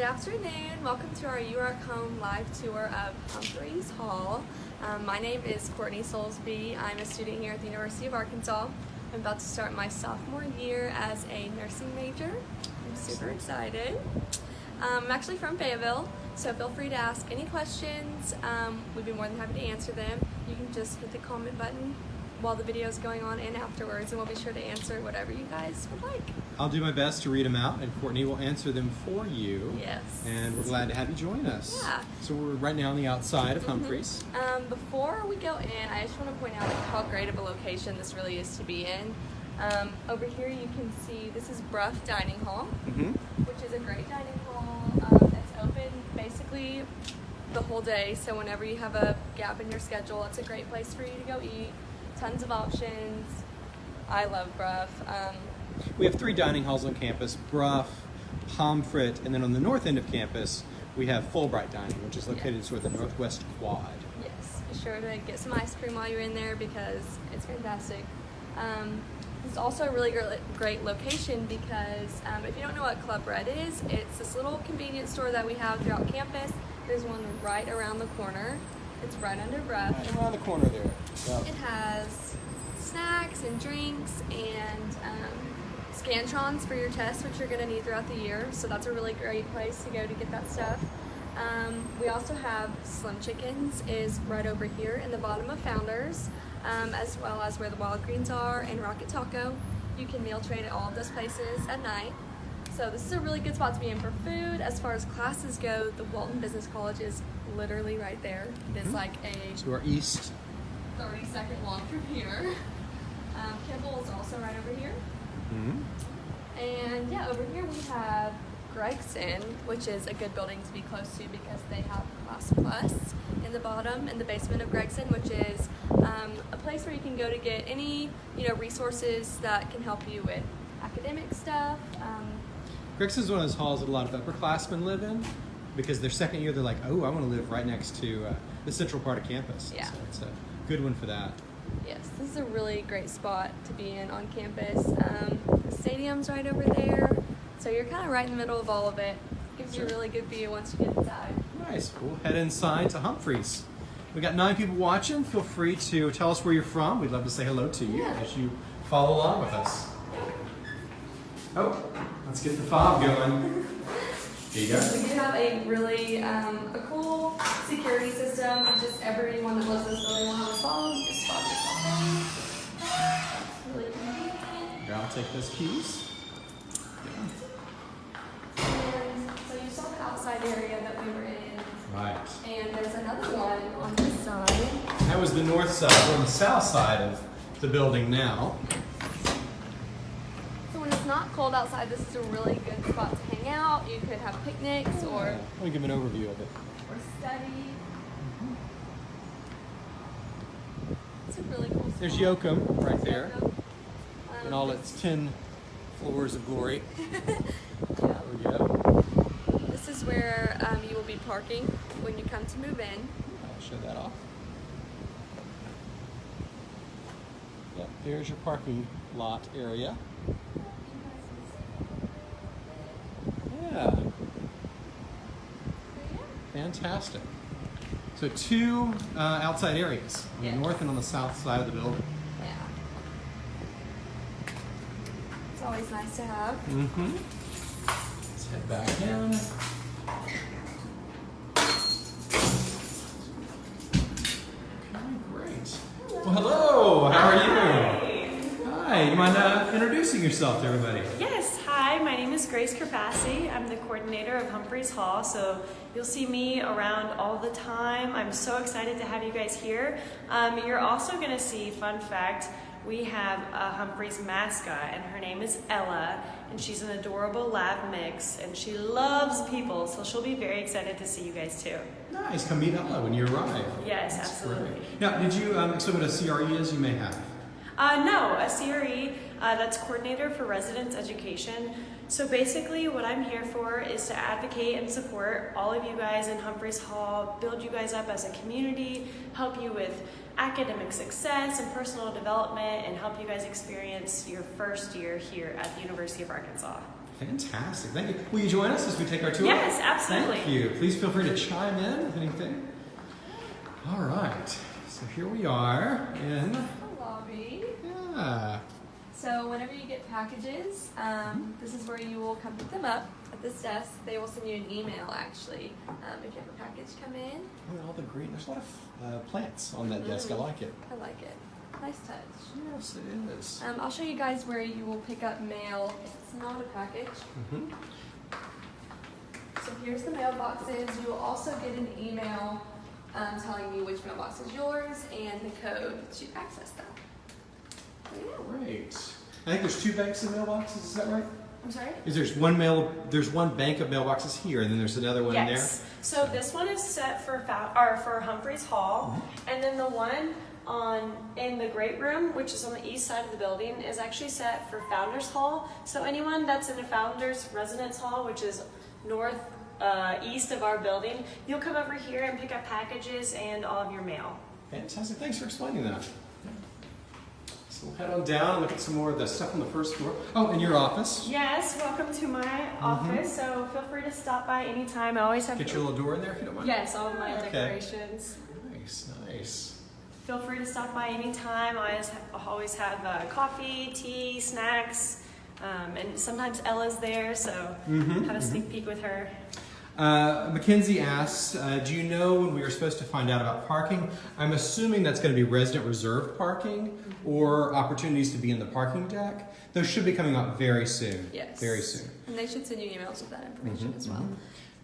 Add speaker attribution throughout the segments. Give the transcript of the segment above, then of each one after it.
Speaker 1: Good afternoon. Welcome to our UARK Home live tour of Humphreys Hall. Um, my name is Courtney Soulsby. I'm a student here at the University of Arkansas. I'm about to start my sophomore year as a nursing major. I'm super excited. Um, I'm actually from Fayetteville, so feel free to ask any questions. Um, we'd be more than happy to answer them. You can just hit the comment button while the video is going on and afterwards, and we'll be sure to answer whatever you guys would like.
Speaker 2: I'll do my best to read them out, and Courtney will answer them for you.
Speaker 1: Yes.
Speaker 2: And we're glad to have you join us.
Speaker 1: Yeah.
Speaker 2: So we're right now on the outside of Humphreys.
Speaker 1: Um, before we go in, I just want to point out like, how great of a location this really is to be in. Um, over here you can see this is Brough Dining Hall,
Speaker 2: Mm-hmm.
Speaker 1: which is a great dining hall. Um, it's open basically the whole day, so whenever you have a gap in your schedule, it's a great place for you to go eat. Tons of options. I love Brough. Um,
Speaker 2: We have three dining halls on campus: Brough, Pomfret, and then on the north end of campus we have Fulbright Dining, which is located
Speaker 1: Yes.
Speaker 2: sort of the northwest quad.
Speaker 1: Yes, be sure to get some ice cream while you're in there because it's fantastic. Um, it's also a really great, great location because um, if you don't know what Club Red is, it's this little convenience store that we have throughout campus. There's one right around the corner. It's right under Brough.
Speaker 2: Right around the corner there. Yeah.
Speaker 1: It has snacks and drinks and um, Scantrons for your tests, which you're going to need throughout the year. So that's a really great place to go to get that stuff. Um, we also have Slim Chickens is right over here in the bottom of Founders, um, as well as where the Wild Greens are and Rocket Taco. You can meal trade at all of those places at night. So this is a really good spot to be in for food. As far as classes go, the Walton Business College is literally right there. It is like a
Speaker 2: To our east.
Speaker 1: 30 second walk from here. Um, Kimpel is also right over here.
Speaker 2: Mm-hmm.
Speaker 1: And yeah, over here we have Gregson, which is a good building to be close to because they have Class Plus in the bottom in the basement of Gregson, which is um, a place where you can go to get any you know resources that can help you with academic stuff. Um,
Speaker 2: Gregson's one of those halls that a lot of upperclassmen live in because their second year they're like, oh, I want to live right next to uh, the central part of campus.
Speaker 1: Yeah.
Speaker 2: So it's a good one for that.
Speaker 1: yes, this is a really great spot to be in on campus. Um, the stadium's right over there, so you're kind of right in the middle of all of it. Gives you a really good view once you get inside.
Speaker 2: Nice. We'll head inside to Humphreys. We got nine people watching. Feel free to tell us where you're from. We'd love to say hello to you
Speaker 1: Yeah.
Speaker 2: as you follow along with us. Oh, let's get the fob going. Here you go.
Speaker 1: We do have a really um, a cool security system. Just everyone that lives in this building will have a phone. Just spot yourself in. Really convenient.
Speaker 2: Here, I'll take those keys. Yeah.
Speaker 1: And so you saw the outside area that we were in,
Speaker 2: Right.
Speaker 1: and there's another one on this side.
Speaker 2: That was the north side. We're on the south side of the building now.
Speaker 1: Not cold outside, this is a really good spot to hang out. You could have picnics or
Speaker 2: Let me give an overview of it.
Speaker 1: or study. It's a really cool.
Speaker 2: There's
Speaker 1: spot.
Speaker 2: Yocum right there
Speaker 1: Um,
Speaker 2: in all its 10 floors of glory.
Speaker 1: yeah.
Speaker 2: There we go.
Speaker 1: This is where um, you will be parking when you come to move in.
Speaker 2: I'll show that off. Yep, there's your parking lot area. Yeah, fantastic. So two uh, outside areas, on
Speaker 1: Yeah.
Speaker 2: the north and on the south side of the building.
Speaker 1: Yeah. It's always nice to have.
Speaker 2: Mm-hmm. Let's head back in. Okay, great. Well, hello. How are you? Hi. You mind uh, introducing yourself to everybody?
Speaker 3: Yes, hi, my name is Grace Kerpassi. I'm the coordinator of Humphreys Hall, so you'll see me around all the time. I'm so excited to have you guys here. Um, you're also going to see, fun fact, we have a Humphreys mascot, and her name is Ella, and she's an adorable lab mix, and she loves people, so she'll be very excited to see you guys too.
Speaker 2: Nice. Come meet Ella when you arrive.
Speaker 3: Yes,
Speaker 2: That's
Speaker 3: absolutely.
Speaker 2: great. Now, did you um, explain what a CRE is? You may have.
Speaker 3: Uh, no, a CRE, uh, that's Coordinator for Residence Education. So basically, what I'm here for is to advocate and support all of you guys in Humphreys Hall, build you guys up as a community, help you with academic success and personal development, and help you guys experience your first year here at the University of Arkansas.
Speaker 2: Fantastic. Thank you. Will you join us as we take our tour?
Speaker 3: Yes, absolutely.
Speaker 2: Thank you. Please feel free to chime in with anything. All right. So here we are in.
Speaker 1: The lobby.
Speaker 2: Yeah.
Speaker 1: So whenever you get packages, um, this is where you will come pick them up at this desk. They will send you an email actually um, if you have a package come in.
Speaker 2: Look at all the green. There's a lot of uh, plants on that desk. I
Speaker 1: Mhm.
Speaker 2: like it.
Speaker 1: I like it. Nice touch.
Speaker 2: Yes, it is.
Speaker 1: Um, I'll show you guys where you will pick up mail if it's not a package.
Speaker 2: Mm-hmm.
Speaker 1: So here's the mailboxes. You will also get an email um, telling you which mailbox is yours and the code to access them.
Speaker 2: Great. I think there's two banks of mailboxes. Is that right?
Speaker 1: I'm sorry?
Speaker 2: Is there's one mail? There's one bank of mailboxes here, and then there's another one there.
Speaker 3: Yes. So this one is set for Fou- or for Humphreys Hall,
Speaker 2: Mm-hmm.
Speaker 3: and then the one on in the great room, which is on the east side of the building, is actually set for Founders Hall. So anyone that's in the Founders Residence Hall, which is north uh, east of our building, you'll come over here and pick up packages and all of your mail.
Speaker 2: Fantastic. Thanks for explaining that. So we'll head on down and look at some more of the stuff on the first floor. Oh, in your office.
Speaker 3: Yes, welcome to my
Speaker 2: Mm-hmm.
Speaker 3: office. So feel free to stop by anytime. I always have
Speaker 2: Get your little door in there if you don't mind.
Speaker 3: yes, all of my
Speaker 2: Okay.
Speaker 3: decorations.
Speaker 2: Nice, nice.
Speaker 3: Feel free to stop by anytime. I always, always have uh, coffee, tea, snacks, um, and sometimes Ella's there, so
Speaker 2: Mm-hmm.
Speaker 3: have a sneak peek with her.
Speaker 2: Uh, Mackenzie asks, uh, do you know when we are supposed to find out about parking? I'm assuming that's going to be resident reserved parking or opportunities to be in the parking deck. Those should be coming out very soon.
Speaker 1: Yes.
Speaker 2: Very soon.
Speaker 1: And they should send you emails with that information
Speaker 2: Mhm,
Speaker 1: as well.
Speaker 2: mhm.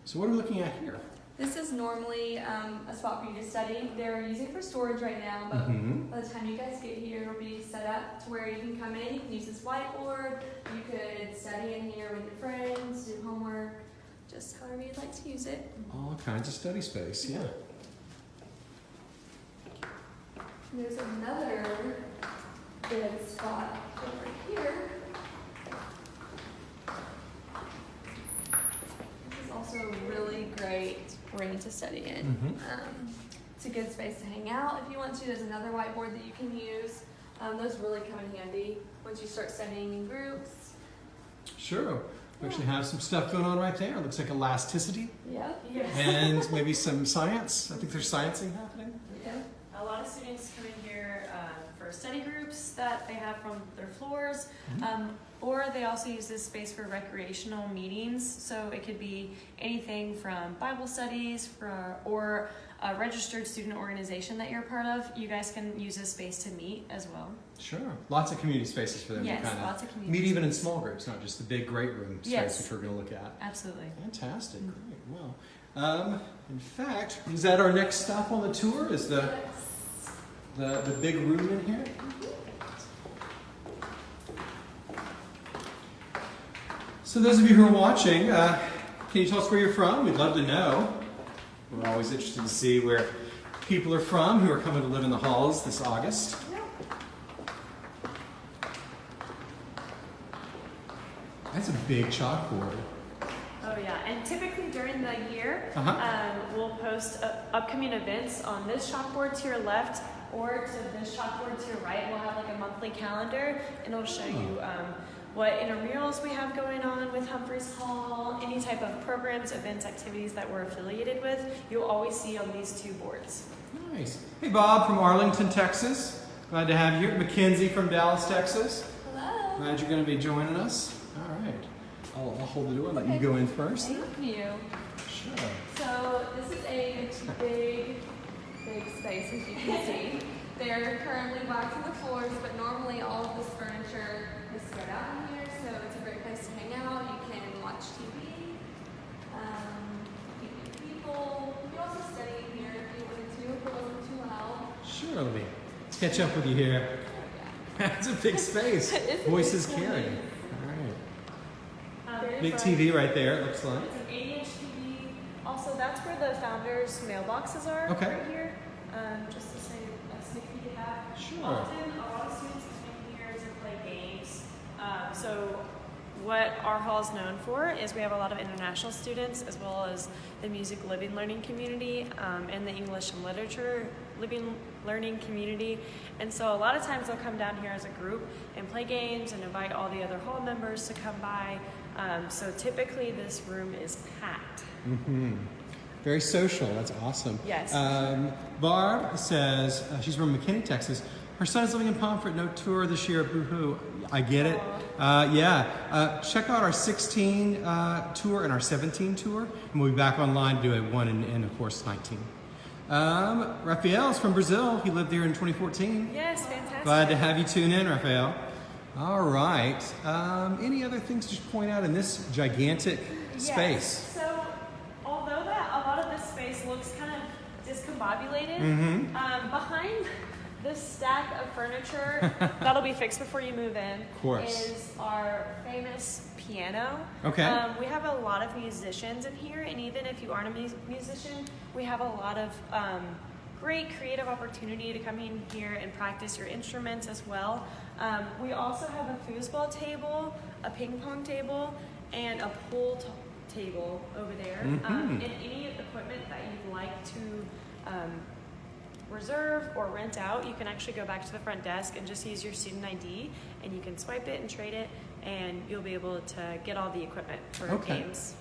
Speaker 2: So what are we looking at here?
Speaker 1: This is normally um, a spot for you to study. They're using it for storage right now, but
Speaker 2: Mhm.
Speaker 1: by the time you guys get here, it'll be set up to where you can come in, you can use this whiteboard, you could study in here with your friends, do homework, just however you'd like to use it.
Speaker 2: All kinds of study space, yeah.
Speaker 1: And There's another good spot over here. This is also a really great room to study in.
Speaker 2: Mhm.
Speaker 1: Um, it's a good space to hang out if you want to. There's another whiteboard that you can use. Um, those really come in handy once you start studying in groups.
Speaker 2: Sure. We actually have some stuff going on right there. It Looks like elasticity
Speaker 1: Yep.
Speaker 3: Yes.
Speaker 2: and maybe some science. I think there's science in
Speaker 1: Yeah.
Speaker 3: Of students come in here um, for study groups that they have from their floors,
Speaker 2: Mhm.
Speaker 3: um, or they also use this space for recreational meetings. So it could be anything from Bible studies for, or a registered student organization that you're a part of. You guys can use this space to meet as well.
Speaker 2: Sure. Lots of community spaces for them
Speaker 3: yes,
Speaker 2: to kind
Speaker 3: lots
Speaker 2: of
Speaker 3: community.
Speaker 2: meet even in small groups, not just the big great room space
Speaker 3: Yes.
Speaker 2: which we're going to look at.
Speaker 3: Absolutely.
Speaker 2: Fantastic.
Speaker 3: Mhm.
Speaker 2: Great. Well, um, in fact, is that our next stop on the tour? Is the
Speaker 1: Yes.
Speaker 2: The, the big room in here? So those of you who are watching, uh, can you tell us where you're from? We'd love to know. We're always interested to see where people are from who are coming to live in the halls this August. That's a big chalkboard.
Speaker 3: Oh yeah, and typically during the year,
Speaker 2: Uh-huh.
Speaker 3: um, we'll post uh, upcoming events on this chalkboard to your left or to this chalkboard to your right. We'll have like a monthly calendar, and it'll show you um, what intramurals we have going on with Humphreys Hall, any type of programs, events, activities that we're affiliated with. You'll always see on these two boards.
Speaker 2: Nice. Hey, Bob from Arlington, Texas. Glad to have you here. Mackenzie from Dallas, Texas.
Speaker 1: Hello.
Speaker 2: Glad you're going to be joining us. All right. I'll, I'll hold the door and let you go in first.
Speaker 1: Thank you.
Speaker 2: Sure.
Speaker 1: So this is a big, big space as you can see. They're currently waxing the floors, but normally all of this furniture is spread out in here, so it's a great place to hang out. You can watch TV, um, you can meet people. You can also study in here if you wanted to, if it wasn't too loud.
Speaker 2: Sure, let me let's catch up with you here. That's a big space.
Speaker 1: It is a
Speaker 2: Voices
Speaker 1: big
Speaker 2: carrying. All right.
Speaker 3: Um,
Speaker 2: Big. TV right there, it looks like.
Speaker 3: Also, that's where the founders' mailboxes are
Speaker 2: Okay.
Speaker 3: right here. Um, just to say a sneak peek of that.
Speaker 2: Sure.
Speaker 3: Often, a lot of students come here to play games. Um, so, what our hall is known for is we have a lot of international students as well as the music living learning community um, and the English and literature living learning community. And so, a lot of times they'll come down here as a group and play games and invite all the other hall members to come by. Um, so typically this room is packed.
Speaker 2: hmm Very social. That's awesome.
Speaker 3: Yes.
Speaker 2: Um, Barb says uh, she's from McKinney, Texas. Her son is living in Pomfret. No tour this year. Boo hoo. I get it. Uh, yeah. Uh, check out our 16 uh, tour and our 17 tour, and we'll be back online to do a one and, and of course 19. Um, Raphael's from Brazil. He lived there in 2014.
Speaker 3: Yes, fantastic.
Speaker 2: Glad to have you tune in, Raphael. All right. Um, any other things to point out in this gigantic space?
Speaker 3: Yes. So, although that a lot of this space looks kind of discombobulated,
Speaker 2: Mhm.
Speaker 3: um, behind this stack of furniture that'll be fixed before you move in of
Speaker 2: course.
Speaker 3: is our famous piano.
Speaker 2: Okay.
Speaker 3: Um, we have a lot of musicians in here, and even if you aren't a mu- musician, we have a lot of um, great creative opportunity to come in here and practice your instruments as well. Um, we also have a foosball table, a ping pong table, and a pool table over there. Um,
Speaker 2: Mhm.
Speaker 3: and any equipment that you'd like to um, reserve or rent out, you can actually go back to the front desk and just use your student ID, and you can swipe it and trade it, and you'll be able to get all the equipment for
Speaker 2: Okay.
Speaker 3: games.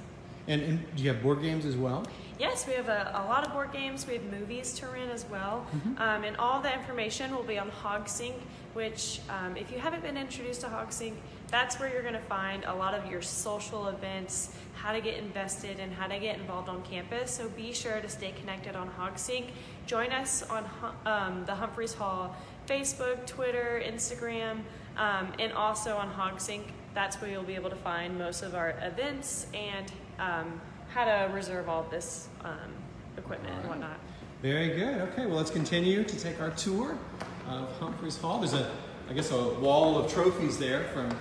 Speaker 2: And, and do you have board games as well?
Speaker 3: Yes, we have a, a lot of board games. We have movies to rent as well.
Speaker 2: Mhm.
Speaker 3: Um, and all the information will be on HogSync, which, um, if you haven't been introduced to HogSync, that's where you're going to find a lot of your social events, how to get invested, and how to get involved on campus. So be sure to stay connected on HogSync. Join us on um, the Humphreys Hall Facebook, Twitter, Instagram, um, and also on HogSync. That's where you'll be able to find most of our events and um, how to reserve all this um, equipment and whatnot.
Speaker 2: Very good. Okay, well, let's continue to take our tour of Humphreys Hall. There's a, I guess, a wall of trophies there from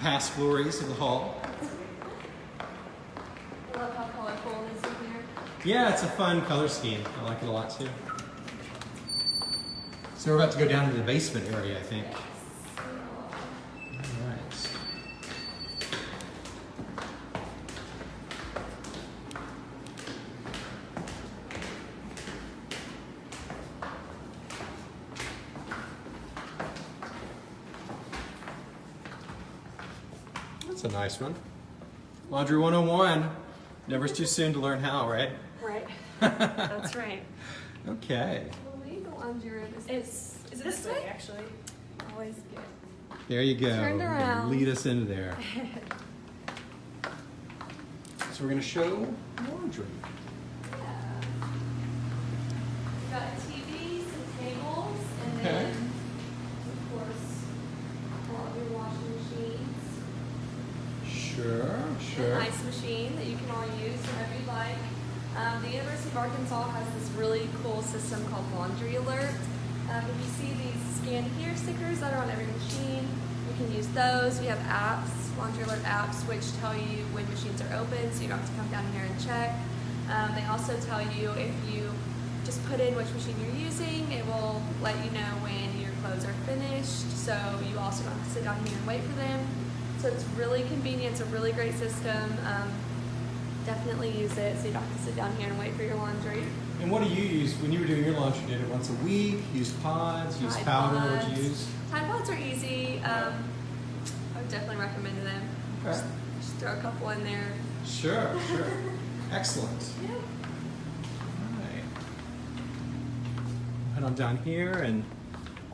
Speaker 2: past glories of the hall.
Speaker 1: I love how colorful it is in here.
Speaker 2: Yeah, it's a fun color scheme. I like it a lot too. So we're about to go down to the basement area, I think. All right. That's a nice one. Laundry 101. Never's too soon to learn how, right?
Speaker 3: Right. That's right.
Speaker 2: Okay.
Speaker 1: I believe the laundry room is
Speaker 3: It's is it
Speaker 1: This
Speaker 3: this way
Speaker 1: way?
Speaker 3: actually?
Speaker 1: always good.
Speaker 2: There you go.
Speaker 1: Turned around.
Speaker 2: Lead us into there. so we're going to show laundry. Sure,
Speaker 1: An ice machine that you can all use whenever you like. Um, the University of Arkansas has this really cool system called Laundry Alert. Um, if you see these scan here stickers that are on every machine, you can use those. We have apps, Laundry Alert apps, which tell you when machines are open, so you don't have to come down here and check. Um, they also tell you if you just put in which machine you're using, it will let you know when your clothes are finished, so you also don't have to sit down here and wait for them. So it's really convenient. It's a really great system. Um, definitely use it so you don't have to sit down here and wait for your laundry.
Speaker 2: And what do you use when you were doing your laundry? Did it once a week? Use pods? Use
Speaker 1: Tide
Speaker 2: powder? What'd you use?
Speaker 1: Tide Pods are easy. Um, I would definitely recommend them.
Speaker 2: Okay.
Speaker 1: Just, just throw a couple in there.
Speaker 2: Sure, sure. Excellent.
Speaker 1: Yeah.
Speaker 2: All right. Head on down here, and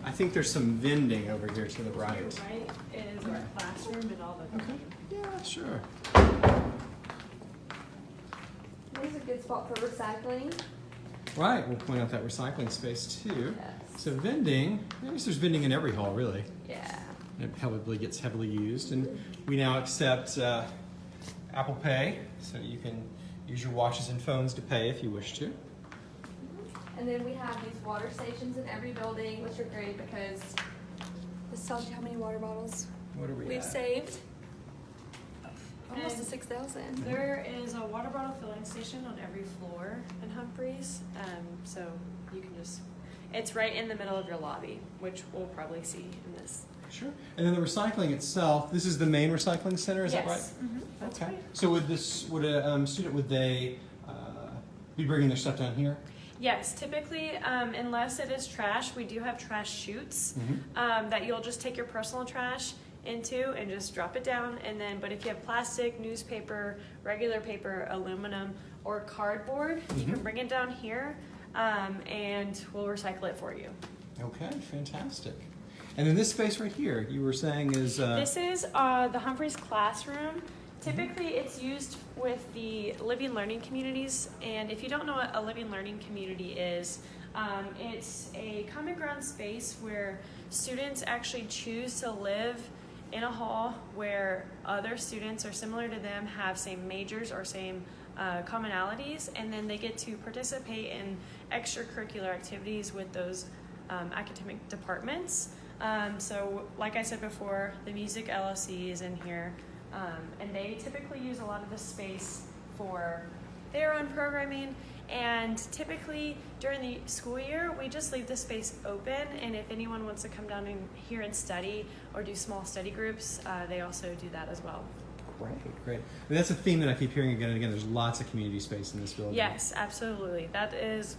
Speaker 2: I think there's some vending over here to the right.
Speaker 3: Right is our classroom and all the
Speaker 2: Okay. Yeah, sure.
Speaker 1: This is a good spot for recycling.
Speaker 2: Right, we'll point out that recycling space too.
Speaker 1: Yes.
Speaker 2: So vending, I guess there's vending in every hall, really.
Speaker 1: Yeah.
Speaker 2: It probably gets heavily used, and we now accept uh, Apple Pay, so you can use your watches and phones to pay if you wish to.
Speaker 1: And then we have these water stations in every building, which are great because this tells you how many water bottles
Speaker 2: What are we
Speaker 1: we've
Speaker 2: at?
Speaker 1: saved. Almost to
Speaker 3: And-
Speaker 1: 6,000.
Speaker 3: There is a water bottle filling station on every floor in Humphreys, um, so you can just. It's right in the middle of your lobby, which we'll probably see in this.
Speaker 2: Sure. And then the recycling itself. This is the main recycling center. Is that right?
Speaker 3: yes. Mhm,
Speaker 2: okay.
Speaker 3: right.
Speaker 2: So would this would a um, student would they uh, be bringing their stuff down here?
Speaker 3: Yes, typically, um, unless it is trash, we do have trash chutes
Speaker 2: Mhm.
Speaker 3: um, that you'll just take your personal trash into and just drop it down. And then, but if you have plastic, newspaper, regular paper, aluminum, or cardboard, you can
Speaker 2: Mhm.
Speaker 3: bring it down here um, and we'll recycle it for you.
Speaker 2: Okay, fantastic. And then this space right here, you were saying is uh,
Speaker 3: This is uh, the Humphreys classroom. Typically, it's used with the living learning communities. And if you don't know what a living learning community is, um, it's a common ground space where students actually choose to live in a hall where other students or similar to them have same majors or same uh, commonalities, and then they get to participate in extracurricular activities with those um, academic departments. Um, so, like I said before, the music LLC is in here, um, and they typically use a lot of the space for their own programming. And typically during the school year, we just leave the space open. And if anyone wants to come down in here and study or do small study groups, uh, they also do that as well.
Speaker 2: great, great. And that's a theme that I keep hearing again and again. There's lots of community space in this building.
Speaker 3: Yes, absolutely. That is,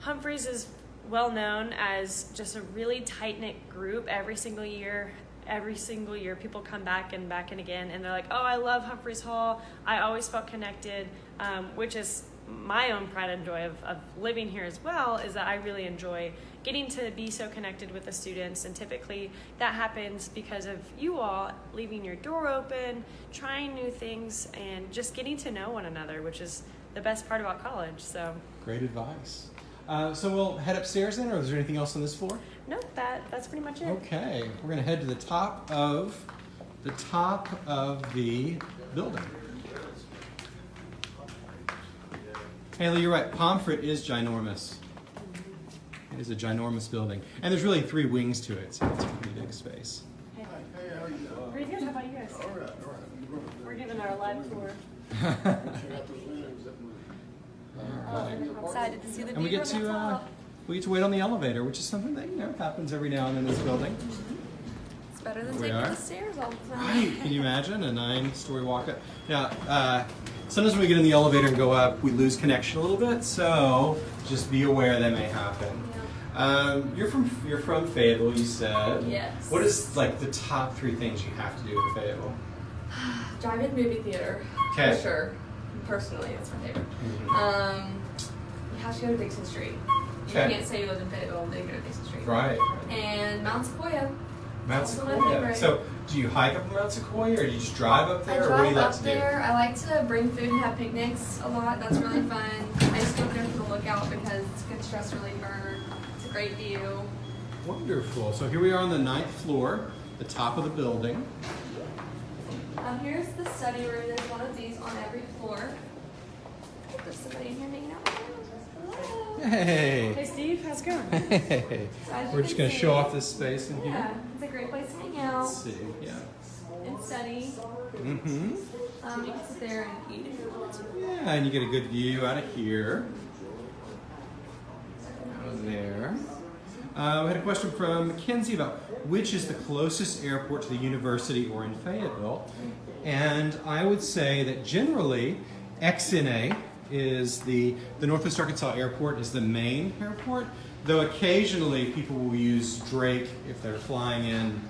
Speaker 3: Humphreys is well known as just a really tight knit group every single year. Every single year, people come back and back and again, and they're like, "Oh, I love Humphreys Hall. I always felt connected," um, which is my own pride and joy of, of living here as well. Is that I really enjoy getting to be so connected with the students, and typically that happens because of you all leaving your door open, trying new things, and just getting to know one another, which is the best part about college. So,
Speaker 2: Great advice. Uh, so we'll head upstairs then, or is there anything else on this floor?
Speaker 3: no, that that's pretty much it.
Speaker 2: Okay, we're gonna head to the top of the top of the building. Haley, you're right. Pomfret is ginormous. It is a ginormous building, and there's really three wings to it, so it's a pretty big space.
Speaker 3: Hey. Hey how are you? Pretty good. How about you guys?
Speaker 4: All right, all right.
Speaker 3: We're giving our live tour.
Speaker 1: I'm excited to see the
Speaker 2: And we get to uh, we get to wait on the elevator, which is something that you know happens every now and then in this building.
Speaker 1: It's better than taking the stairs all the time.
Speaker 2: Right? Can you imagine a nine-story walk up? Now, uh, sometimes when we get in the elevator and go up, we lose connection a little bit. So just be aware that may happen. Um, you're from you're from Fayetteville, you said.
Speaker 1: Yes.
Speaker 2: What is like the top three things you have to do in Fayetteville?
Speaker 1: Drive-in movie theater.
Speaker 2: Okay.
Speaker 1: For sure. Personally, that's my favorite.
Speaker 2: Mhm.
Speaker 1: Um, you have to go to Dickson Street. You
Speaker 2: Okay.
Speaker 1: can't say you live in Fayetteville and then go to Dickson Street.
Speaker 2: Right.
Speaker 1: And Mount Sequoia.
Speaker 2: Mount
Speaker 1: Also my
Speaker 2: Sequoia.
Speaker 1: favorite.
Speaker 2: So, do you hike up Mount Sequoia, or do you just drive up
Speaker 1: I
Speaker 2: there, or what do
Speaker 1: drive
Speaker 2: you like
Speaker 1: up
Speaker 2: to
Speaker 1: there. I like to bring food and have picnics a lot. That's really fun. I just go up there for the lookout because it's a good stress reliever. It's a great view.
Speaker 2: Wonderful. So here we are on the ninth floor, the top of the building.
Speaker 1: Um, here's the study room. There's one of these on every floor. There's somebody in here hanging out. Hello.
Speaker 2: Hey.
Speaker 3: Hey, Steve, how's it going?
Speaker 2: Hey.
Speaker 1: So
Speaker 2: We're just gonna show off this space in here.
Speaker 1: Yeah, it's a great place to hang out
Speaker 2: Let's see. Yeah.
Speaker 1: and study.
Speaker 2: Mm-hmm.
Speaker 1: Um, you can sit there and eat if you want to.
Speaker 2: Yeah, and you get a good view out of here. Out of there. Uh, we had a question from Mackenzie about which is the closest airport to the university or in Fayetteville. And I would say that generally XNA is the, the Northwest Arkansas Airport is the main airport, though occasionally people will use Drake if they're flying in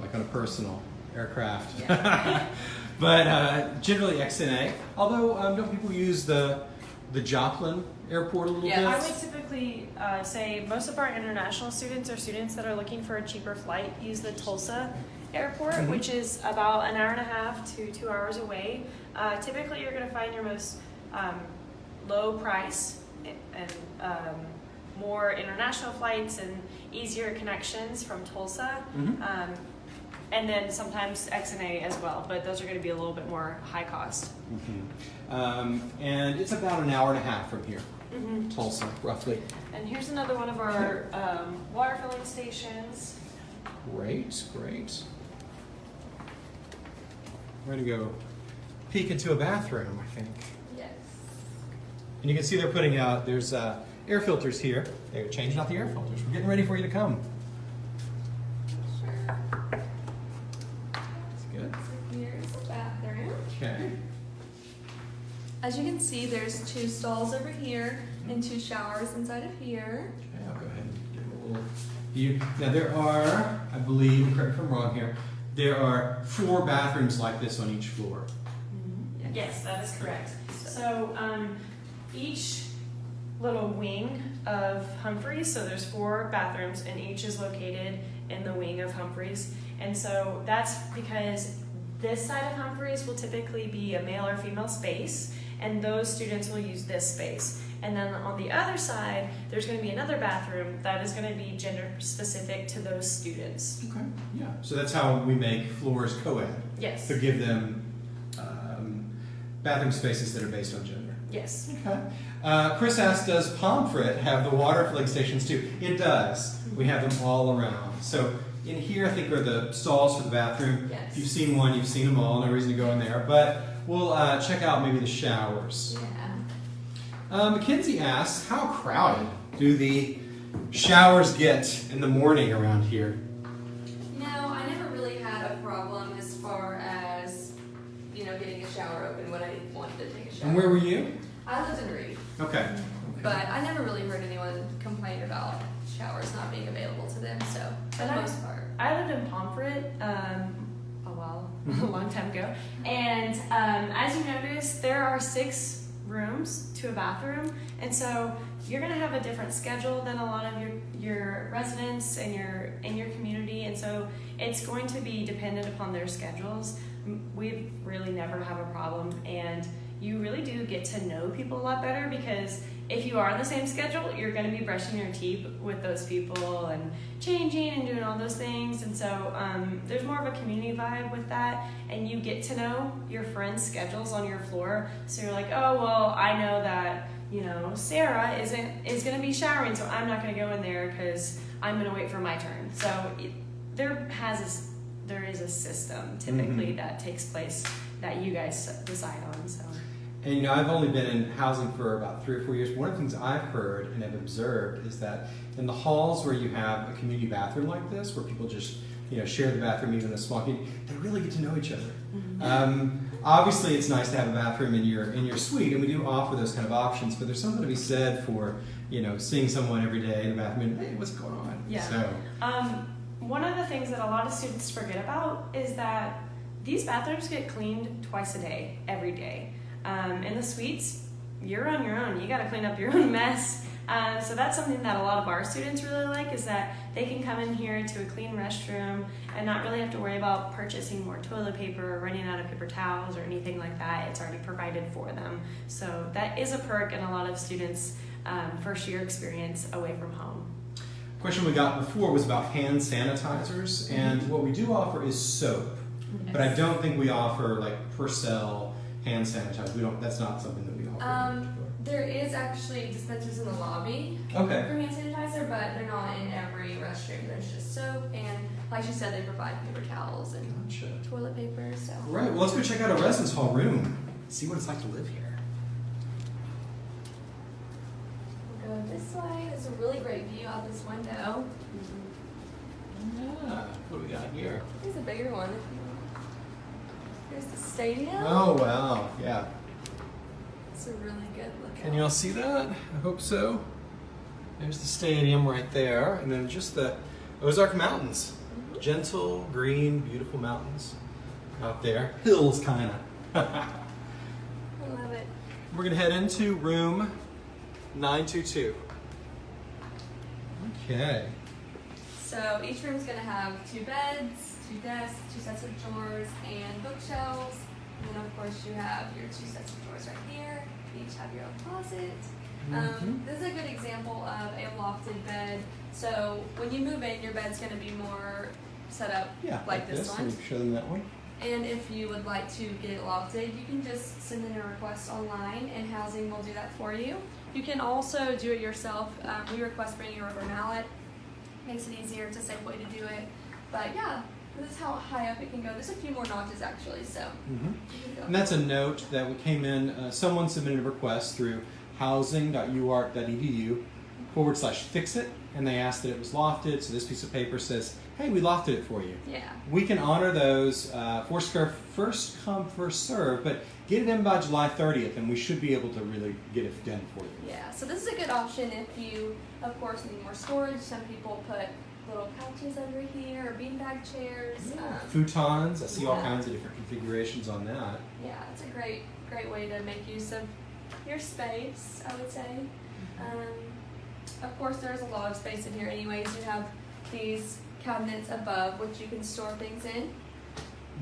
Speaker 2: like on a personal aircraft. but uh, generally XNA. Although um, don't people use the the Joplin Airport a little
Speaker 1: Yeah,
Speaker 3: I would typically uh, say most of our international students or students that are looking for a cheaper flight use the Tulsa Airport,
Speaker 2: Mhm.
Speaker 3: which is about an hour and a half to two hours away. Uh, typically, you're going to find your most um, low price and um, more international flights and easier connections from Tulsa.
Speaker 2: Mhm.
Speaker 3: Um, and then sometimes XNA as well, but those are going to be a little bit more high cost.
Speaker 2: Mhm. Um, and it's about an hour and a half from here,
Speaker 3: Mm-hmm.
Speaker 2: Tulsa, roughly.
Speaker 3: And here's another one of our um, water filling stations.
Speaker 2: Great, great. We're gonna go peek into a bathroom, I think.
Speaker 1: Yes.
Speaker 2: And you can see they're putting out, there's uh, air filters here. They're changing out the air filters. We're getting ready for you to come.
Speaker 1: Sure.
Speaker 2: That's good.
Speaker 1: So here's the bathroom.
Speaker 2: Okay.
Speaker 1: As you can see, there's two stalls over here and two showers inside of here.
Speaker 2: Okay, I'll go ahead and give a little view. Now there are, I believe, correct me if I'm wrong here, there are four bathrooms like this on each floor.
Speaker 3: Yes, that is correct. So um, each little wing of Humphreys, so there's four bathrooms, and each is located in the wing of Humphreys. And so that's because this side of Humphreys will typically be a male or female space, and those students will use this space. And then on the other side, there's going to be another bathroom that is going to be gender specific to those students.
Speaker 2: Okay. Yeah. So that's how we make floors co-ed
Speaker 3: Yes.
Speaker 2: to give them um, bathroom spaces that are based on gender.
Speaker 3: Yes.
Speaker 2: Okay. Uh, Chris asked, does Pomfret have the water filling stations too? It does. We have them all around. So in here, I think are the stalls for the bathroom.
Speaker 1: Yes.
Speaker 2: If you've seen one, you've seen them all. No reason to go in there. But we'll uh, check out maybe the showers.
Speaker 1: Yeah.
Speaker 2: Uh, Mackenzie asks, how crowded do the showers get in the morning around here?
Speaker 1: No, I never really had a problem as far as, you know, getting a shower open when I wanted to take a shower.
Speaker 2: And where were you?
Speaker 1: I lived in Reid,
Speaker 2: Okay.
Speaker 1: but I never really heard anyone complain about showers not being available to them, so for the most part.
Speaker 3: I lived in Pomfret um, a while, a long time ago, and um, as you notice, there are six rooms to a bathroom, and so you're gonna have a different schedule than a lot of your your residents and your in your community, and so it's going to be dependent upon their schedules. We really never have a problem, and you really do get to know people a lot better because if you are on the same schedule, you're going to be brushing your teeth with those people and changing and doing all those things. And so um, there's more of a community vibe with that. And you get to know your friends' schedules on your floor. So you're like, oh, well, I know that, you know, Sarah isn't is going to be showering, so I'm not going to go in there because I'm going to wait for my turn. So it, there has this, there is a system typically that takes place that you guys decide on. So
Speaker 2: And you know, I've only been in housing for about three or four years. One of the things I've heard and have observed is that in the halls where you have a community bathroom like this, where people just you know share the bathroom, even in a small community, they really get to know each other. Um, obviously, it's nice to have a bathroom in your in your suite, and we do offer those kind of options. But there's something to be said for you know seeing someone every day in the bathroom. And, hey, what's going on?
Speaker 3: Yeah.
Speaker 2: So
Speaker 3: Um, one of the things that a lot of students forget about is that these bathrooms get cleaned twice a day, every day. Um, in the suites, you're on your own. You got to clean up your own mess. Um, so that's something that a lot of our students really like is that they can come in here to a clean restroom and not really have to worry about purchasing more toilet paper or running out of paper towels or anything like that. It's already provided for them. So that is a perk in a lot of students' um, first year experience away from home.
Speaker 2: question we got before was about hand sanitizers, and what we do offer is soap. But I don't think we offer like Purell hand sanitizer. We don't. That's not something that we offer.
Speaker 1: Um, there is actually dispensers in the lobby
Speaker 2: okay.
Speaker 1: for hand sanitizer, but they're not in every restroom. There's just soap, and like she said, they provide paper towels and
Speaker 2: Gotcha.
Speaker 1: toilet paper. So
Speaker 2: Right. Well, let's go check out a residence hall room. See what it's like to live here.
Speaker 1: we'll go this way. There's a really great view out this window.
Speaker 2: Yeah. What do we got here?
Speaker 1: Here's a bigger one. Here's the stadium.
Speaker 2: Oh wow. Yeah.
Speaker 1: It's a really good look.
Speaker 2: Can you all see that? I hope so. There's the stadium right there, and then just the Ozark Mountains. Mm-hmm. Gentle, green, beautiful mountains out there. Hills, kind of.
Speaker 1: I love it.
Speaker 2: We're gonna head into room 922. Okay.
Speaker 1: So each room's gonna have two beds, two desks, two sets of drawers, and bookshelves. And then of course you have your two sets of drawers right here. Each have your own closet. Um, this is a good example of a lofted bed. So when you move in, your bed's gonna be more set up
Speaker 2: Yeah.
Speaker 1: like this
Speaker 2: Let
Speaker 1: one.
Speaker 2: show them that one.
Speaker 1: And if you would like to get it lofted, you can just send in a request online and housing will do that for you. You can also do it yourself. Um, we request bringing a rubber mallet. Makes it easier. It's a safe way to do it. But yeah, this is how high up it can go. There's a few more notches actually, so can go.
Speaker 2: And that's a note that we came in, uh, someone submitted a request through housing.uark.edu forward slash fix it, and they asked that it was lofted, so this piece of paper says, hey, we lofted it for you.
Speaker 1: Yeah.
Speaker 2: We can honor those uh, first come, first serve, but get it in by July 30th, and we should be able to really get it done for you.
Speaker 1: Yeah, so this is a good option if you, of course, need more storage. Some people put little couches over here, or beanbag chairs. Um,
Speaker 2: Futons, I see all kinds of different configurations on that.
Speaker 1: yeah, it's a great, great way to make use of your space. I would say. Um, of course, there's a lot of space in here. Anyways, you have these cabinets above which you can store things in.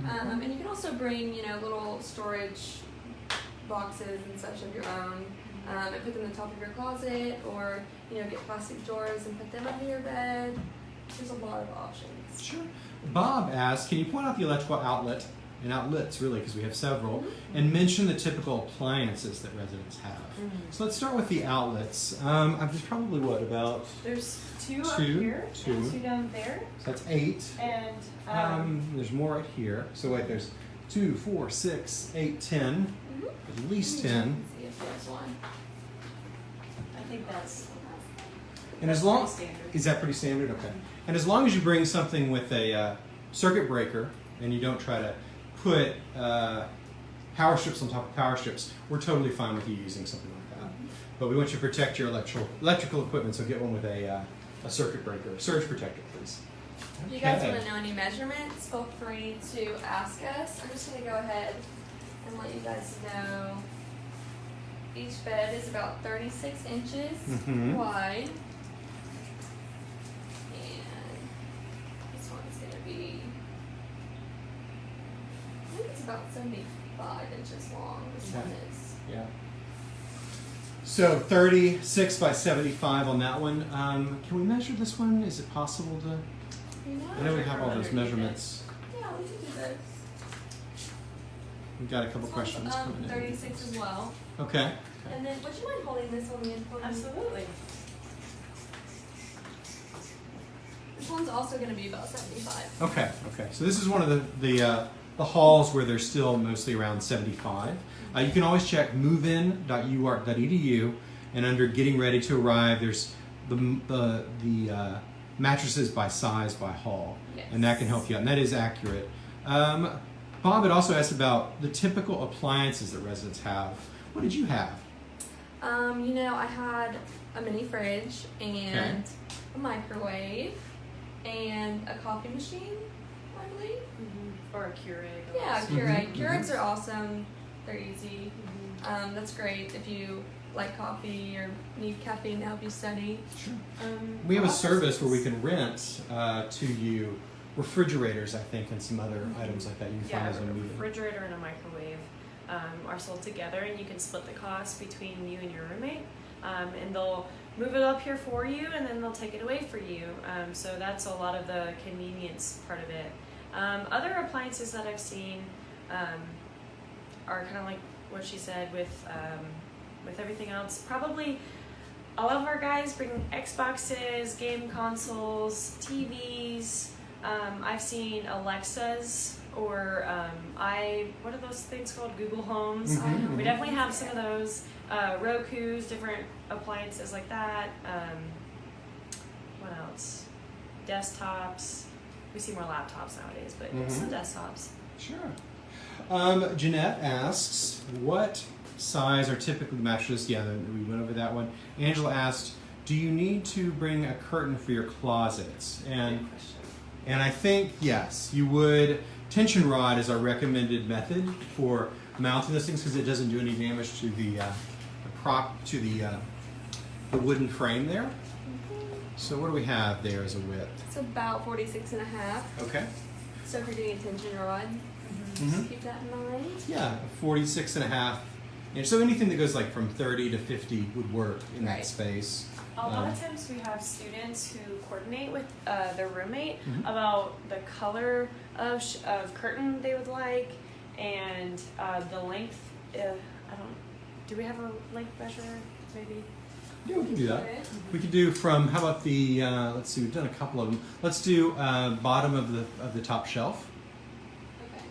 Speaker 1: Um, and you can also bring, you know, little storage boxes and such of your own, um, and put them in the top of your closet, or you know, get plastic drawers and put them under your bed. There's a lot of options.
Speaker 2: Sure. Bob asked, can you point out the electrical outlet and outlets really, because we have several, and mention the typical appliances that residents have. So let's start with the outlets. Um, there's probably what about
Speaker 3: There's two, up here,
Speaker 2: two.
Speaker 3: two down there,
Speaker 2: so that's eight.
Speaker 3: and um,
Speaker 2: Um, there's more right here. So wait, there's two, four, six, eight, ten.
Speaker 1: Mhm.
Speaker 2: At least ten.
Speaker 1: See if there's one.
Speaker 3: I think that's
Speaker 2: And as long is that pretty standard? Okay. And as long as you bring something with a uh, circuit breaker and you don't try to put uh, power strips on top of power strips, we're totally fine with you using something like that. But we want you to protect your electrical electrical equipment, so get one with a uh, a circuit breaker, surge protector, please.
Speaker 1: If you guys want to know any measurements, feel free to ask us. I'm just going to go ahead and let you guys know. Each bed is about 36 inches
Speaker 2: Mhm.
Speaker 1: wide. And this one's going to be, I think it's about 75 inches long. This
Speaker 2: Okay.
Speaker 1: one is.
Speaker 2: Yeah. So 36 by 75 on that one. Um, can we measure this one? Is it possible to?
Speaker 1: You
Speaker 2: I know we have all those
Speaker 1: underneath it.
Speaker 2: measurements.
Speaker 1: Yeah, we can do this.
Speaker 2: We've got a couple
Speaker 1: This one's,
Speaker 2: questions
Speaker 1: um,
Speaker 2: coming in.
Speaker 1: 36 as well.
Speaker 2: Okay.
Speaker 1: And then, would you mind holding this one in for me?
Speaker 3: Absolutely.
Speaker 1: This one's also going to be about 75.
Speaker 2: Okay. Okay. So this is one of the the uh, the halls where they're still mostly around 75. Uh, you can always check movein.uark.edu, and under getting ready to arrive, there's the the the uh, mattresses by size by hall,
Speaker 1: Yes.
Speaker 2: and that can help you out. And that is accurate. Um, Bob had also asked about the typical appliances that residents have. What did you have?
Speaker 1: Um, you know, I had a mini fridge and a microwave and a coffee machine, I believe.
Speaker 3: Or a Keurig.
Speaker 1: Yeah,
Speaker 3: also.
Speaker 1: Keurig.
Speaker 2: Mhm,
Speaker 1: Keurigs are awesome. They're easy.
Speaker 3: Mhm.
Speaker 1: Um, that's great if you like coffee or need caffeine to help you study.
Speaker 2: Sure.
Speaker 1: Um,
Speaker 2: We have a service where we can rent uh, to you refrigerators, I think, and some other items like that you can
Speaker 3: Yeah,
Speaker 2: find as
Speaker 3: a
Speaker 2: a meeting.
Speaker 3: refrigerator and a microwave um, are sold together, and you can split the cost between you and your roommate. Um, and they'll move it up here for you, and then they'll take it away for you. Um, so that's a lot of the convenience part of it. Um, other appliances that I've seen um, are kind of like what she said with um, with everything else. Probably all of our guys bring Xboxes, game consoles, TVs. Um, I've seen Alexas or um, I what are those things called? Google Homes.
Speaker 2: Mhm,
Speaker 3: We
Speaker 2: mhm.
Speaker 3: definitely have some of those. Uh, Roku's, different appliances like that. Um, what else? Desktops. We see more laptops nowadays, but
Speaker 2: Mhm.
Speaker 3: some desktops.
Speaker 2: Sure. Um, Jeanette asks, what size are typically mattresses? Yeah, we went over that one. Angela asked, do you need to bring a curtain for your closets? And and I think yes, you would. Tension rod is our recommended method for mounting those things because it doesn't do any damage to the, uh, the prop to the uh, the wooden frame there. So what do we have there as a width?
Speaker 1: It's about 46 and a half.
Speaker 2: Okay.
Speaker 1: So if you're doing a tension rod,
Speaker 2: Mhm.
Speaker 1: just keep that in mind.
Speaker 2: Yeah, 46 and a half. And so anything that goes like from 30 to 50 would work in that space.
Speaker 3: A lot of times we have students who coordinate with uh, their roommate
Speaker 2: Mhm.
Speaker 3: about the color of, sh- of curtain they would like and uh, the length. Uh, I don't. Do we have a length measure? Maybe.
Speaker 2: Yeah, we can do that.
Speaker 1: Okay.
Speaker 2: We could do from how about the uh, let's see, we've done a couple of them. Let's do uh, bottom of the of the top shelf.
Speaker 1: Okay.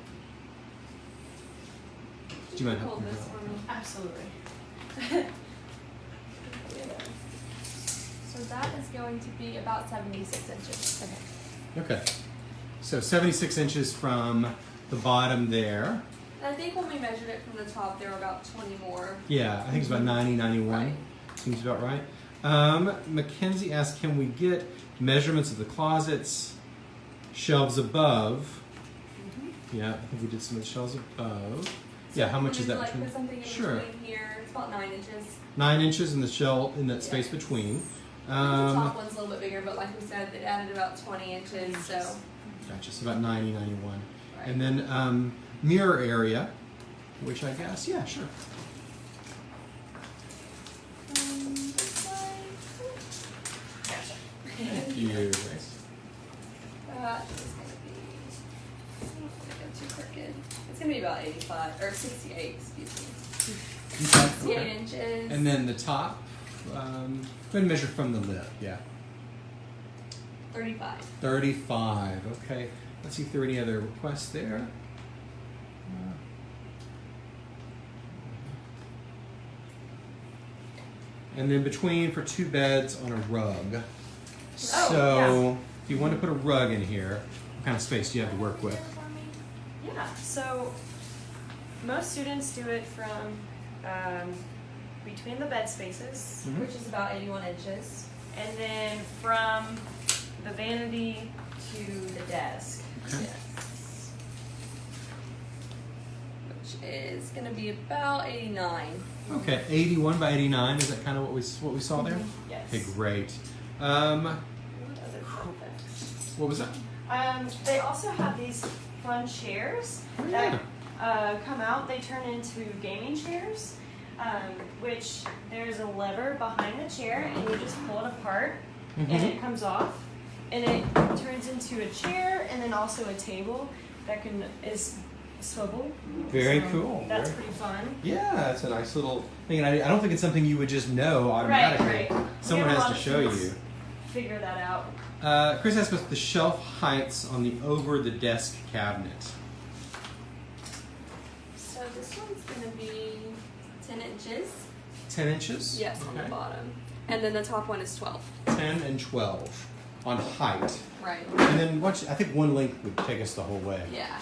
Speaker 2: Do you mind helping me
Speaker 1: this
Speaker 2: out?
Speaker 1: me?
Speaker 3: Absolutely.
Speaker 1: So that is going to be about 76 inches. Okay.
Speaker 2: Okay. So 76 inches from the bottom there.
Speaker 1: And I think when we measured it from the top, there were about 20 more.
Speaker 2: Yeah, I think it's about 90, 91.
Speaker 1: Right.
Speaker 2: Seems about right. Um, Mackenzie asked, can we get measurements of the closets, shelves above. Yeah, I think we did some of the shelves above. Yeah, how much is that
Speaker 1: like
Speaker 2: between?
Speaker 1: put something in
Speaker 2: Sure.
Speaker 1: between here? It's about nine inches.
Speaker 2: Nine inches in the shell in that
Speaker 1: Yeah.
Speaker 2: space between.
Speaker 1: The
Speaker 2: Um,
Speaker 1: top one's a little bit bigger, but like we said, it added about 20 inches. So,
Speaker 2: gotcha, so about 90, 91.
Speaker 1: right.
Speaker 2: And then um, mirror area, which I guess, yeah, sure.
Speaker 1: Um, this.
Speaker 2: Thank you, Grace.
Speaker 1: That is gonna be. I don't to go too crooked. It's gonna be about 85 or 68. Excuse me.
Speaker 2: Okay.
Speaker 1: 68 inches.
Speaker 2: And then the top, um, go ahead and measure from the lip, yeah.
Speaker 1: 35.
Speaker 2: 35, okay. Let's see if there are any other requests there. Uh, And then between for two beds on a rug. So, if you want to put a rug in here, what kind of space do you have to work with?
Speaker 3: Yeah, so most students do it from um, between the bed spaces
Speaker 2: Mhm.
Speaker 1: Which is about 81 inches.
Speaker 3: and then from the vanity to the desk.
Speaker 2: Okay.
Speaker 1: Yes. Which is gonna be about 89.
Speaker 2: Okay, 81 by 89, is that kind of what we, what we saw there?
Speaker 3: Yes.
Speaker 2: Okay, great. Um,
Speaker 3: What other fun facts?
Speaker 2: what was that?
Speaker 3: Um, they also have these fun chairs
Speaker 2: Oh,
Speaker 3: that uh, come out. They turn into gaming chairs, um, which there's a lever behind the chair, and you just pull it apart, and
Speaker 2: Mhm.
Speaker 3: it comes off, and it turns into a chair, and then also a table that can is swivel.
Speaker 2: Very
Speaker 3: So
Speaker 2: cool.
Speaker 3: That's
Speaker 2: Very-
Speaker 3: pretty fun.
Speaker 2: Yeah, it's a nice little thing, and I, I don't think it's something you would just know automatically.
Speaker 3: Right, right.
Speaker 2: Someone
Speaker 3: We have a
Speaker 2: has to show you.
Speaker 3: Figure that out.
Speaker 2: Uh, Chris asked about the shelf heights on the over the desk cabinet.
Speaker 1: So this one's gonna be 10 inches.
Speaker 2: 10 inches?
Speaker 1: Yes, on the bottom. And then the top one is 12.
Speaker 2: 10 and 12 on height.
Speaker 1: Right.
Speaker 2: And then watch, I think one length would take us the whole way.
Speaker 1: Yeah.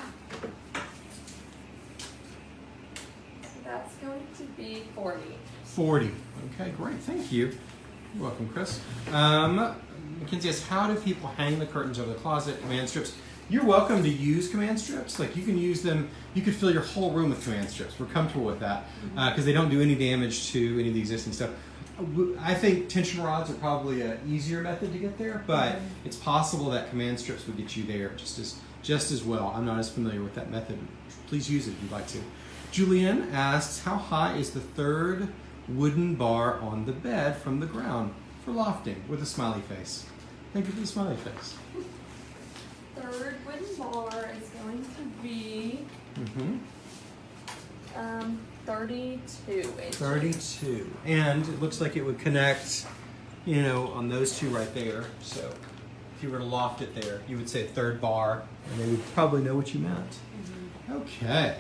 Speaker 1: So that's going to be 40.
Speaker 2: 40. Okay, great. Thank you. You're welcome, Chris. Um, Mackenzie asks, how do people hang the curtains over the closet, command strips? You're welcome to use command strips. Like you can use them, you could fill your whole room with command strips. We're comfortable with that mm-hmm. uh, because they don't do any damage to any of the existing stuff. I think tension rods are probably an easier method to get there, but mm-hmm. it's possible that command strips would get you there just as just as well. I'm not as familiar with that method. Please use it if you'd like to. Julian asks, how high is the third wooden bar on the bed from the ground for lofting with a smiley face? Thank you for the smiley face.
Speaker 1: Third wooden bar is going to be
Speaker 2: Mm-hmm.
Speaker 1: um, 32 inches.
Speaker 2: 32. And it looks like it would connect, you know, on those two right there. So if you were to loft it there, you would say third bar, and they would probably know what you meant. Okay.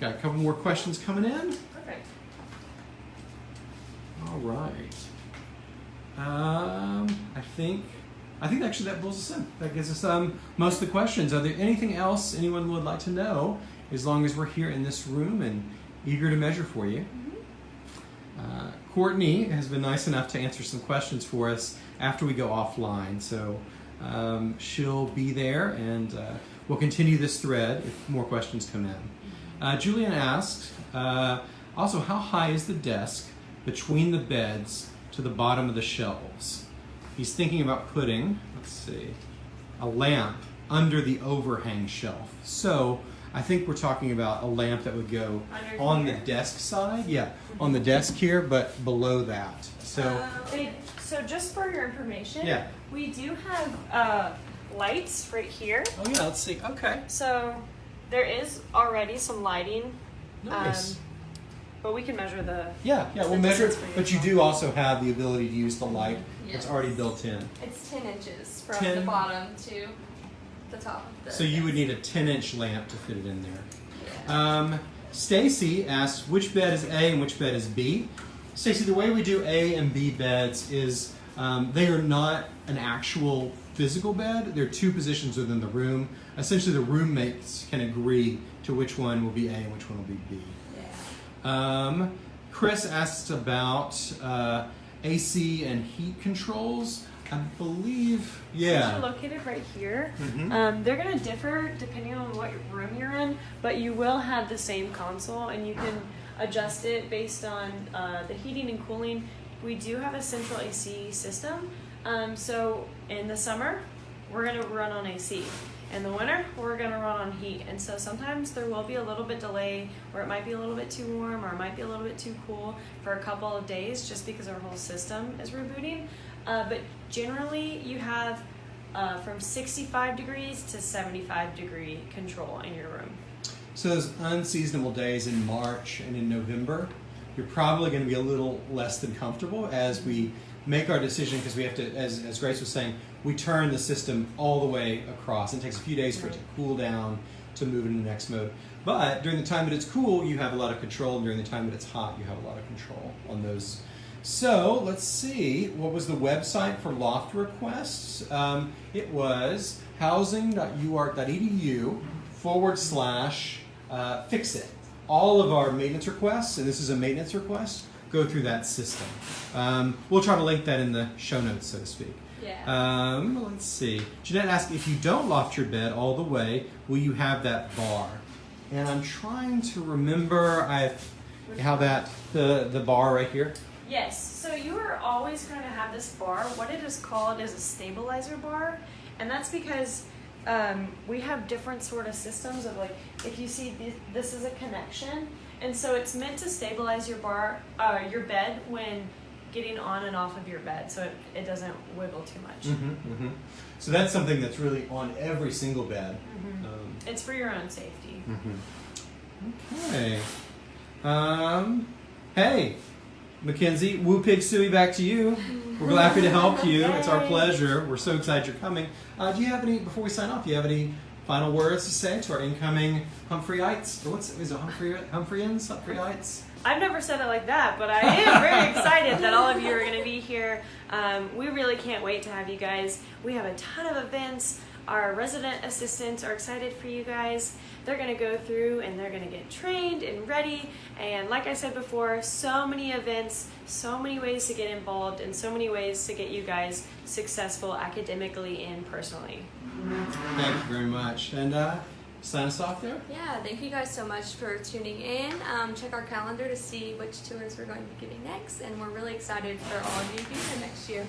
Speaker 2: Got a couple more questions coming in.
Speaker 3: Perfect.
Speaker 2: All right. Um, I think, I think actually that pulls us in. That gives us um, most of the questions. Are there anything else anyone would like to know? As long as we're here in this room and eager to measure for you. Uh, Courtney has been nice enough to answer some questions for us after we go offline. So um, she'll be there and uh, we'll continue this thread if more questions come in. Uh, Julian asked uh, also, how high is the desk between the beds to the bottom of the shelves? He's thinking about putting, let's see, a lamp under the overhang shelf. So I think we're talking about a lamp that would go
Speaker 3: Under
Speaker 2: on the desk side, yeah, on the desk here, but below that. So
Speaker 1: Uh,
Speaker 3: so just for your information,
Speaker 2: Yeah.
Speaker 3: we do have uh, lights right here.
Speaker 2: oh yeah, let's see. Okay,
Speaker 3: So there is already some lighting,
Speaker 2: nice.
Speaker 3: um, but we can measure the.
Speaker 2: yeah, yeah, we'll measure. But you do also have the ability to use the light
Speaker 1: Yes.
Speaker 2: already built in.
Speaker 1: It's 10 inches from
Speaker 2: 10.
Speaker 1: the bottom to the top of the
Speaker 2: So you would need a 10 inch lamp to fit it in there.
Speaker 1: Yeah.
Speaker 2: Um, Stacy asks which bed is A and which bed is B. Stacy, the way we do A and B beds is um, they are not an actual physical bed. They're two positions within the room. Essentially, the roommates can agree to which one will be A and which one will be B.
Speaker 1: yeah.
Speaker 2: Um, Chris asks about uh, AC and heat controls. I believe, yeah.
Speaker 3: you're located right here.
Speaker 2: Mhm.
Speaker 3: Um, they're gonna differ depending on what room you're in, but you will have the same console, and you can adjust it based on uh, the heating and cooling. We do have a central AC system, um, so in the summer we're gonna run on AC. In the winter, we're gonna run on heat, and so sometimes there will be a little bit delay, or it might be a little bit too warm, or it might be a little bit too cool for a couple of days, just because our whole system is rebooting. Uh, but generally, you have uh, from 65 degrees to 75 degree control in your room.
Speaker 2: So those unseasonable days in March and in November, you're probably to be a little less than comfortable as we make our decision because we have to, as, as Grace was saying, we turn the system all the way across. It takes a few days for it to cool down to move into the next mode. But during the time that it's cool, you have a lot of control, and during the time that it's hot, you have a lot of control on those. So let's see, what was the website for loft requests? Um, it was housing.uark.edu forward slash uh, fix it. All of our maintenance requests, and this is a maintenance request, go through that system. Um, we'll try to link that in the show notes, so to speak.
Speaker 1: Yeah.
Speaker 2: Um, let's see. Jeanette asked if you don't loft your bed all the way, will you have that bar? And I'm trying to remember I how that the the bar right here.
Speaker 3: Yes, so you are always going to have this bar. What it is called is a stabilizer bar, and that's because um, we have different sort of systems of like if you see this, this is a connection, and so it's meant to stabilize your bar, uh, your bed when getting on and off of your bed, so it, it doesn't wiggle too much.
Speaker 2: Mm-hmm, mm-hmm. So that's something that's really on every single bed.
Speaker 3: Mhm.
Speaker 2: Um,
Speaker 3: It's for your own safety.
Speaker 2: Okay. Um, hey, Mackenzie, Woo Pig Sooie, back to you. We're happy to help you. It's our pleasure. We're so excited you're coming. Uh, do you have any, before we sign off, do you have any final words to say to our incoming Humphreyites? Or what's, is it Humphrey, Humphreyians? Humphreyites?
Speaker 3: I've never said it like that, but I am very excited that all of you are going to be here. Um, we really can't wait to have you guys. We have a ton of events. Our resident assistants are excited for you guys. They're going to go through and they're going to get trained and ready. And like I said before, so many events, so many ways to get involved, and so many ways to get you guys successful academically and personally.
Speaker 2: Thank you very much. And uh, sign us off there.
Speaker 1: Yeah, thank you guys so much for tuning in. Um, check our calendar to see which tours we're going to be giving next, and we're really excited for all of you to be here next year.